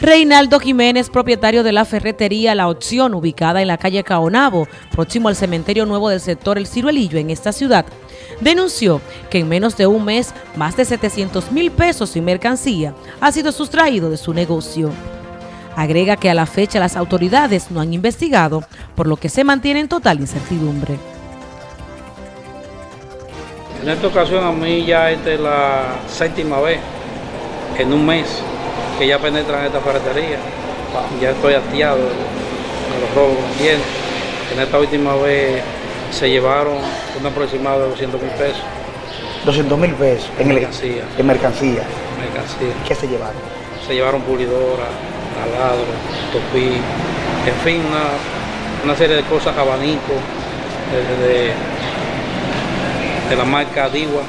Reinaldo Jiménez, propietario de la ferretería La Opción, ubicada en la calle Caonabo, próximo al cementerio nuevo del sector El Ciruelillo en esta ciudad, denunció que en menos de un mes, más de 700 mil pesos en mercancía ha sido sustraído de su negocio. Agrega que a la fecha las autoridades no han investigado, por lo que se mantiene en total incertidumbre. En esta ocasión a mí ya esta es la séptima vez en un mes que ya penetran esta ferretería. Ya estoy hastiado de los robos bien. En esta última vez se llevaron un aproximado de 200 mil pesos. 200 mil pesos en mercancía. En mercancía. mercancía. ¿Qué se llevaron? Se llevaron pulidora, taladro, topí, en fin, una, serie de cosas, abanico, de, de la marca Diwa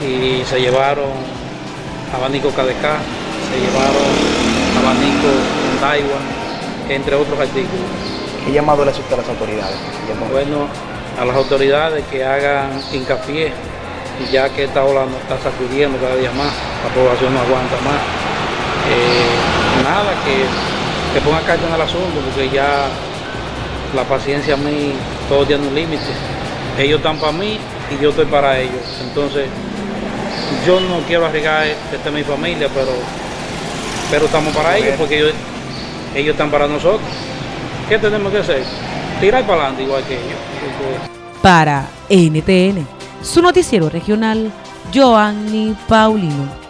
y se llevaron abanico KDK, se llevaron abanico Daiwa, entre otros artículos. ¿Qué llamado le hace a las autoridades? Bueno, a las autoridades que hagan hincapié, ya que esta ola nos está sacudiendo cada día más, la población no aguanta más. Eh, nada, que, que ponga carta en el asunto, porque ya la paciencia a mí todo tiene un límite ellos están para mí y yo estoy para ellos. Entonces, yo no quiero arriesgar que esté mi familia, pero, pero estamos para ellos porque ellos, ellos están para nosotros. ¿Qué tenemos que hacer? Tirar para adelante igual que ellos. Para NTN, su noticiero regional, Joanny Paulino.